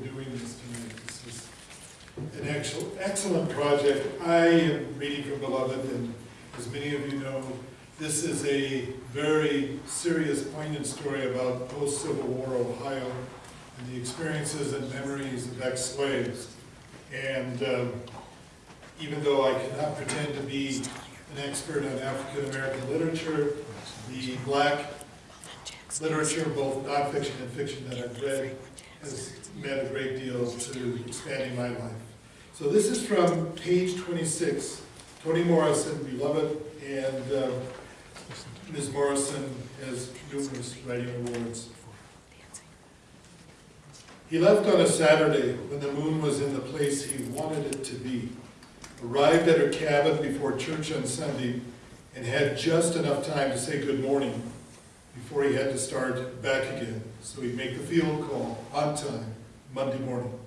doing this tonight. This is an actual, excellent project. I am reading from Beloved, and as many of you know, this is a very serious, poignant story about post-Civil War Ohio and the experiences and memories of ex-slaves. And um, even though I cannot pretend to be an expert on African-American literature, the black literature, both nonfiction and fiction that I've read, has meant a great deal to expanding my life. So this is from page 26, Toni Morrison, Beloved, and uh, Ms. Morrison has numerous writing awards. He left on a Saturday when the moon was in the place he wanted it to be, arrived at her cabin before church on Sunday, and had just enough time to say good morning before he had to start back again, so he'd make the field call on time Monday morning.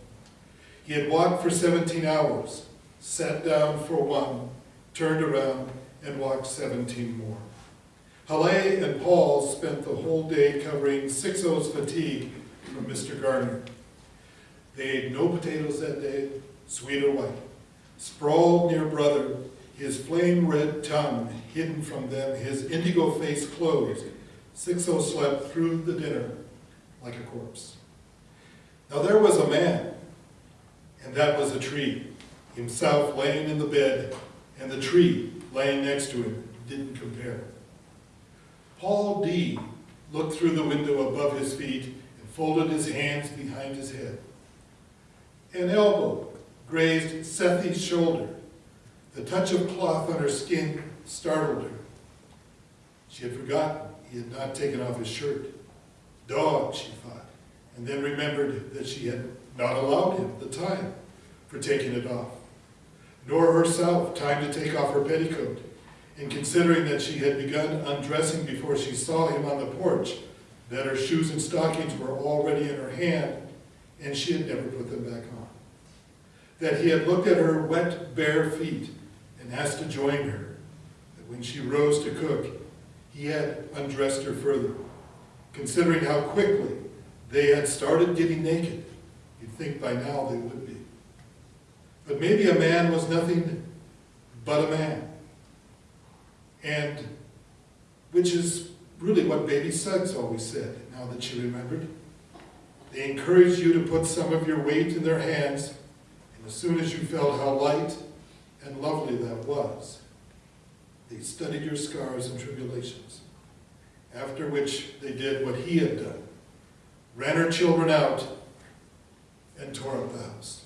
He had walked for 17 hours, sat down for one, turned around, and walked 17 more. Halle and Paul spent the whole day covering Sixo's fatigue from Mr. Garner. They ate no potatoes that day, sweet or white. Sprawled near brother, his flame-red tongue hidden from them, his indigo face closed, Sixo slept through the dinner like a corpse. Now there was a man, and that was a tree, himself laying in the bed, and the tree laying next to him didn't compare. Paul D. looked through the window above his feet and folded his hands behind his head. An elbow grazed Sethe's shoulder. The touch of cloth on her skin startled her. She had forgotten he had not taken off his shirt. Dog, she thought, and then remembered that she had not allowed him the time for taking it off, nor herself time to take off her petticoat. And considering that she had begun undressing before she saw him on the porch, that her shoes and stockings were already in her hand, and she had never put them back on. That he had looked at her wet, bare feet and asked to join her. That when she rose to cook, he had undressed her further. Considering how quickly they had started getting naked, you'd think by now they would be. But maybe a man was nothing but a man. And which is really what baby Suggs always said, now that she remembered. They encouraged you to put some of your weight in their hands, and as soon as you felt how light and lovely that was, they studied your scars and tribulations. After which they did what he had done, ran her children out, and tore up the house.